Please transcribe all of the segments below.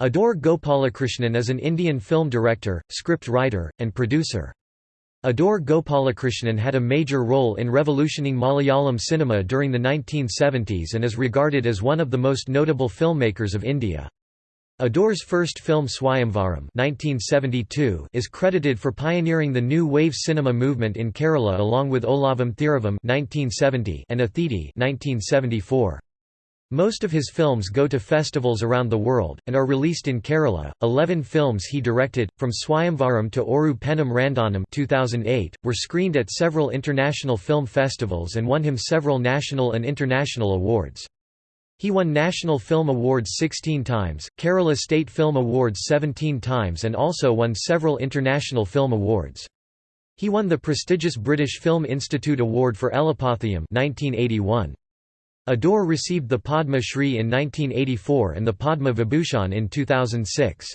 Adoor Gopalakrishnan is an Indian film director, script writer, and producer. Adoor Gopalakrishnan had a major role in revolutioning Malayalam cinema during the 1970s and is regarded as one of the most notable filmmakers of India. Adoor's first film Swayamvaram 1972 is credited for pioneering the new wave cinema movement in Kerala along with Olavam Thiravam 1970 and Athidi 1974. Most of his films go to festivals around the world, and are released in Kerala. Eleven films he directed, from Swayamvaram to Oru Pennam Randanam 2008, were screened at several international film festivals and won him several national and international awards. He won National Film Awards 16 times, Kerala State Film Awards 17 times and also won several international film awards. He won the prestigious British Film Institute Award for Elapathiyam 1981. Adoor received the Padma Shri in 1984 and the Padma Vibhushan in 2006.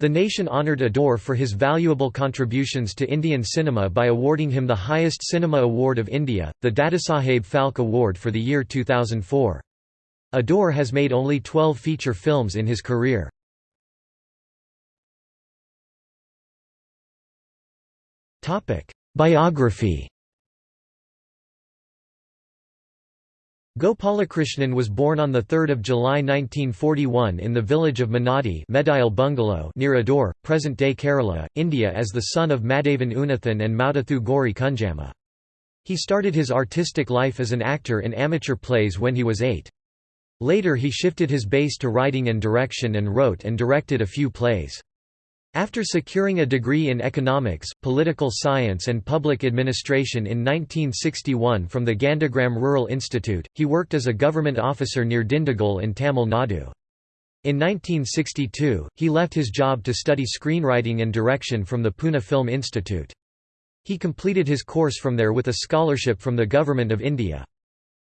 The nation honoured Adoor for his valuable contributions to Indian cinema by awarding him the highest cinema award of India, the Dadasaheb Phalke Award for the year 2004. Adoor has made only 12 feature films in his career. Biography Gopalakrishnan was born on 3 July 1941 in the village of Manadi Bungalow near Adoor, present-day Kerala, India as the son of Madhavan Unnithan and Maudathu Gauri Kunjamma. He started his artistic life as an actor in amateur plays when he was eight. Later he shifted his base to writing and direction and wrote and directed a few plays. After securing a degree in economics, political science and public administration in 1961 from the Gandhigram Rural Institute, he worked as a government officer near Dindigul in Tamil Nadu. In 1962, he left his job to study screenwriting and direction from the Pune Film Institute. He completed his course from there with a scholarship from the Government of India.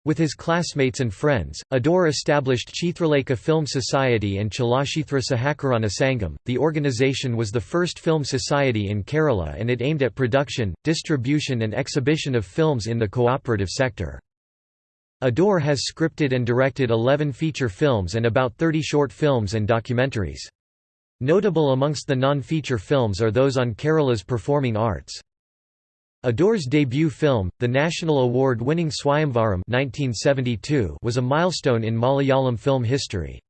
With his classmates and friends, Adoor established Chithralekha Film Society and Chalachitra Sahakarana Sangam. The organization was the first film society in Kerala and it aimed at production, distribution, and exhibition of films in the cooperative sector. Adoor has scripted and directed 11 feature films and about 30 short films and documentaries. Notable amongst the non-feature films are those on Kerala's performing arts. Adoor's debut film, the national award-winning Swayamvaram 1972 was a milestone in Malayalam film history.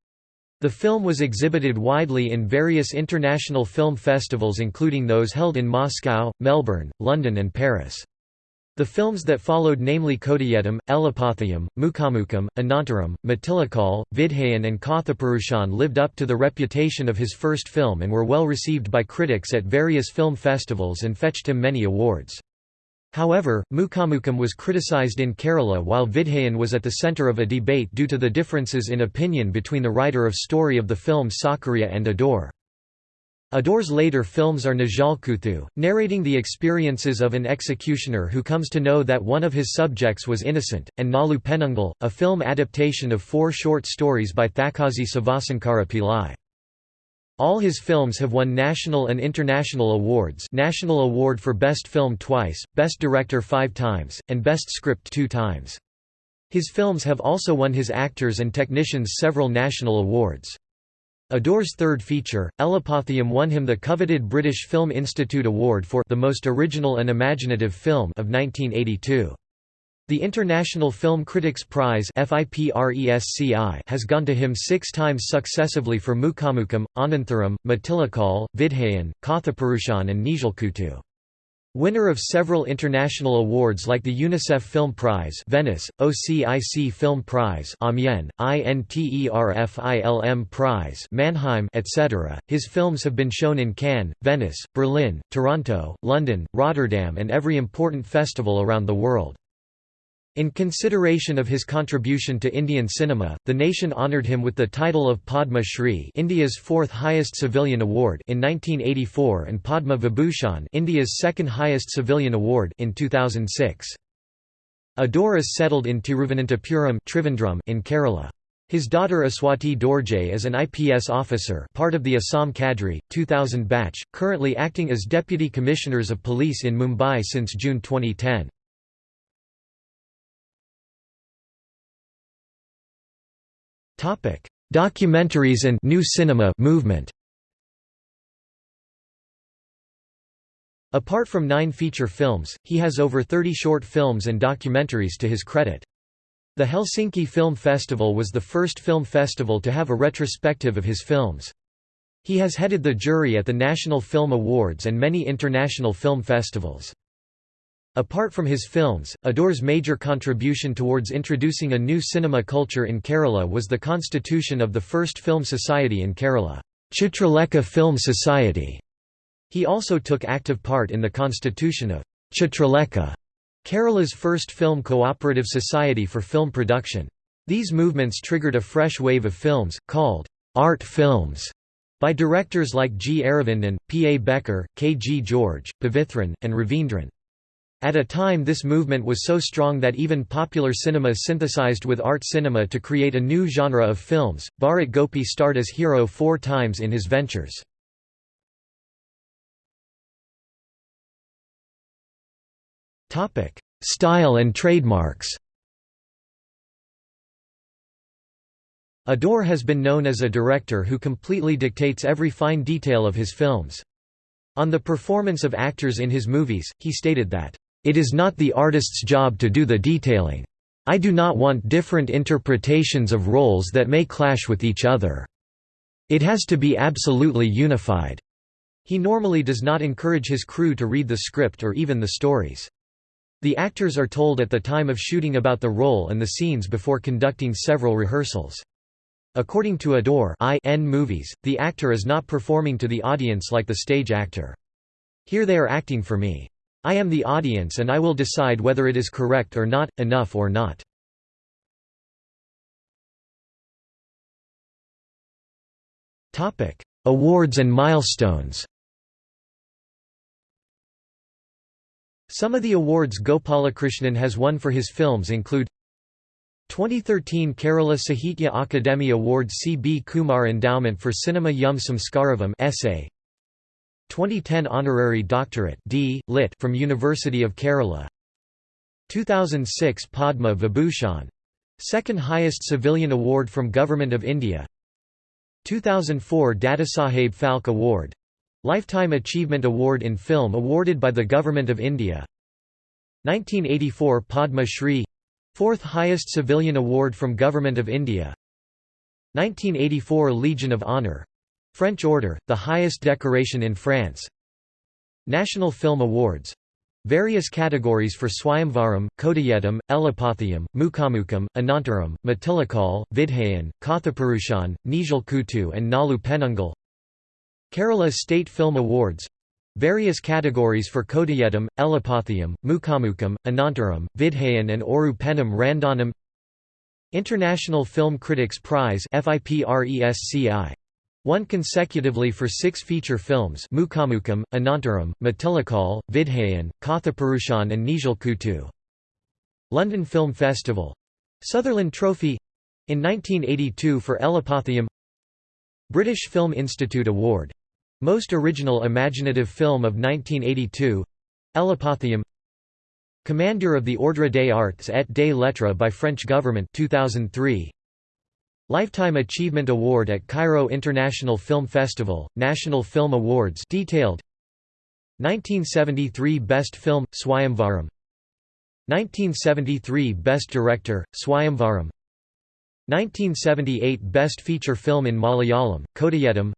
The film was exhibited widely in various international film festivals including those held in Moscow, Melbourne, London and Paris. The films that followed namely Kodayedam, Elapathiyam, Mukhamukam, Anantaram, Matilakal, Vidhayan and Kathapurushan lived up to the reputation of his first film and were well received by critics at various film festivals and fetched him many awards. However, Mukhamukam was criticized in Kerala while Vidhayan was at the centre of a debate due to the differences in opinion between the writer of story of the film Sakariya and Adoor. Adoor's later films are Najalkuthu, narrating the experiences of an executioner who comes to know that one of his subjects was innocent, and Nalu Penungal, a film adaptation of four short stories by Thakazhi Sivasankara Pillai. All his films have won national and international awards National Award for Best Film twice, Best Director five times, and Best Script two times. His films have also won his actors and technicians several national awards. Adoor's third feature, Elapathiyam won him the coveted British Film Institute Award for the most original and imaginative film of 1982. The International Film Critics Prize has gone to him six times successively for Mukhamukam, Anantharam, Matilakal, Vidhayan, Kathapurushan and Nijalkutu. Winner of several international awards like the UNICEF Film Prize Venice, OCIC Film Prize Amiens, INTERFILM Prize Mannheim etc., his films have been shown in Cannes, Venice, Berlin, Toronto, London, Rotterdam and every important festival around the world. In consideration of his contribution to Indian cinema, the nation honoured him with the title of Padma Shri India's fourth highest civilian award in 1984 and Padma Vibhushan India's second highest civilian award in 2006. Adoor is settled in Tiruvananthapuram in Kerala. His daughter Aswati Dorje is an IPS officer part of the Assam Cadre, 2000 batch, currently acting as Deputy Commissioners of Police in Mumbai since June 2010. Documentaries and new cinema movement. Apart from nine feature films, he has over 30 short films and documentaries to his credit. The Helsinki Film Festival was the first film festival to have a retrospective of his films. He has headed the jury at the National Film Awards and many international film festivals. Apart from his films, Adoor's major contribution towards introducing a new cinema culture in Kerala was the constitution of the first film society in Kerala, Chitralekha Film Society. He also took active part in the constitution of Chitralekha, Kerala's first film cooperative society for film production. These movements triggered a fresh wave of films, called art films, by directors like G. Aravindan, P. A. Backer, K. G. George, Pavithran, and Ravindran. At a time this movement was so strong that even popular cinema synthesized with art cinema to create a new genre of films. Bharat Gopi starred as hero four times in his ventures. Style and trademarks. Adoor has been known as a director who completely dictates every fine detail of his films. On the performance of actors in his movies, he stated that, "...it is not the artist's job to do the detailing. I do not want different interpretations of roles that may clash with each other. It has to be absolutely unified." He normally does not encourage his crew to read the script or even the stories. The actors are told at the time of shooting about the role and the scenes before conducting several rehearsals. According to Adoor IN movies, the actor is not performing to the audience like the stage actor. Here they are acting for me. I am the audience and I will decide whether it is correct or not, enough or not. Awards and milestones Some of the awards Gopalakrishnan has won for his films include 2013 Kerala Sahitya Akademi Award C. B. Kumar Endowment for Cinema Yum Samskaravam essay 2010 Honorary Doctorate D. Lit. from University of Kerala. 2006 Padma Vibhushan. Second highest civilian award from Government of India. 2004 Dadasaheb Phalke Award. Lifetime Achievement Award in Film awarded by the Government of India. 1984 Padma Shri. Fourth highest civilian award from Government of India. 1984 Legion of Honor French Order, the highest decoration in France. National Film Awards. Various categories for Swayamvaram, Kodayedam, Elapathiyam, Mukamukam, Anantaram, Matilakal, Vidhayan, Kathapurushan, Nijal Kutu and Nalu Penungal. Kerala State Film Awards. Various categories for Kodayedam, Elapathiyam, Mukamukam, Anantaram, Vidhayan and Oru Penam Randanam. International Film Critics Prize Won consecutively for six feature films Mukhamukam, Anantaram, Matilakal, Vidhayan, Kathapurushan and Nijalkutu. London Film Festival. Sutherland Trophy. In 1982 for Elapathiyam British Film Institute Award. Most Original Imaginative Film of 1982 Elapathiyam Commander of the Ordre des Arts et des Lettres by French government 2003 Lifetime Achievement Award at Cairo International Film Festival, National Film Awards detailed. 1973 Best Film, Swayamvaram. 1973 Best Director, Swayamvaram. 1978 Best Feature Film in Malayalam, Kodayedam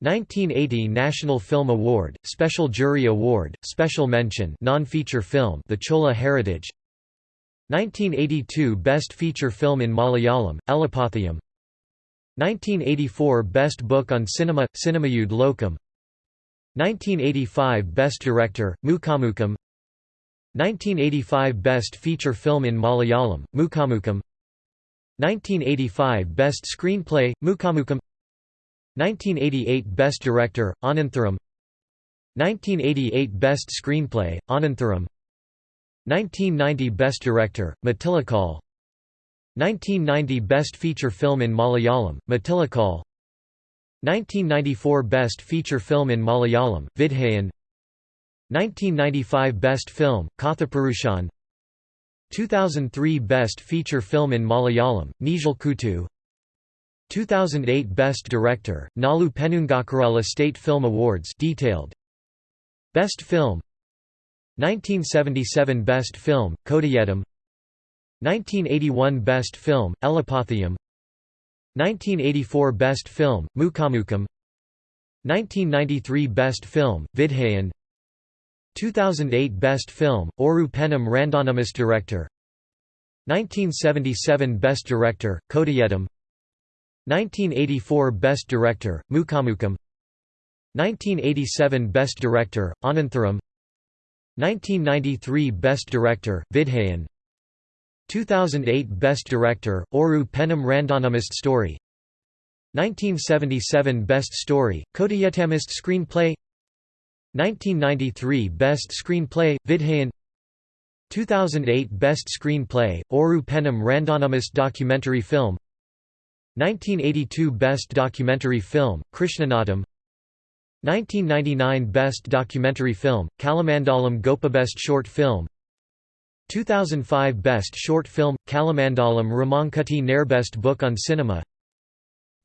1980 National Film Award, Special Jury Award, Special Mention non-feature film The Chola Heritage 1982 Best Feature Film in Malayalam, Elapathiyam 1984 Best Book on Cinema, Cinemayude Lokam. 1985 Best Director, Mukamukam 1985 Best Feature Film in Malayalam, Mukamukam 1985 Best Screenplay, Mukamukam 1988 Best Director, Anantharam 1988 Best Screenplay, Anantharam 1990 Best Director, Matilakal 1990 Best Feature Film in Malayalam, Matilakal 1994 Best Feature Film in Malayalam, Vidhayan. 1995 Best Film, Kathapurushan 2003 Best Feature Film in Malayalam, Nijal Kutu 2008 Best Director, Nalu Penungakarala State Film Awards detailed. Best Film 1977 Best Film, Kodayedam 1981 Best Film, Elapathayam 1984 Best Film, Mukamukam 1993 Best Film, Vidhayan. 2008 Best Film, Oru Penam Randanamus Director. 1977 Best Director, Kodayedam 1984 Best Director, Mukamukam 1987 Best Director, Anantharam 1993 Best Director, Vidhayan. 2008 Best Director, Oru Penam Randanamist Story. 1977 Best Story, Kodayetamist Screenplay. 1993 Best Screenplay, Vidhayan. 2008 Best Screenplay, Oru Penam Randanamist Documentary Film. 1982 Best Documentary Film, Krishnanatham 1999 Best Documentary Film, Kalamandalam Gopabest Short Film 2005 Best Short Film, Kalamandalam Ramankutti Nair Best Book on Cinema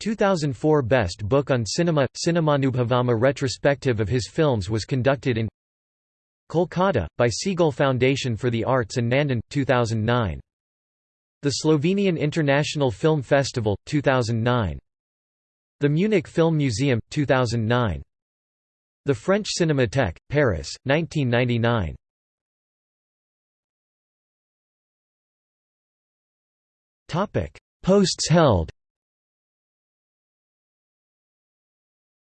2004 Best Book on Cinema – Cinemanubhavama retrospective of his films was conducted in Kolkata, by Seagull Foundation for the Arts and Nandan, 2009. The Slovenian International Film Festival, 2009. The Munich Film Museum, 2009. The French Cinémathèque, Paris, 1999. Posts held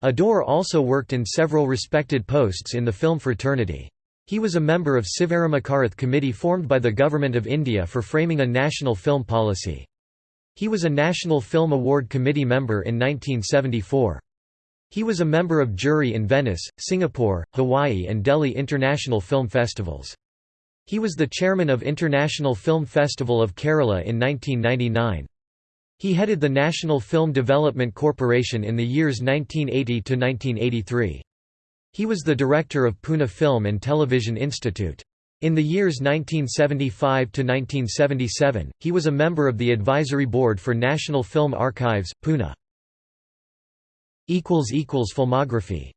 Adoor also worked in several respected posts in the film fraternity. He was a member of Sivarama Karanth committee formed by the Government of India for framing a national film policy. He was a National Film Award Committee member in 1974. He was a member of jury in Venice, Singapore, Hawaii and Delhi International Film Festivals. He was the chairman of International Film Festival of Kerala in 1999. He headed the National Film Development Corporation in the years 1980 to 1983. He was the director of Pune Film and Television Institute. In the years 1975 to 1977, he was a member of the Advisory Board for National Film Archives, Pune. Filmography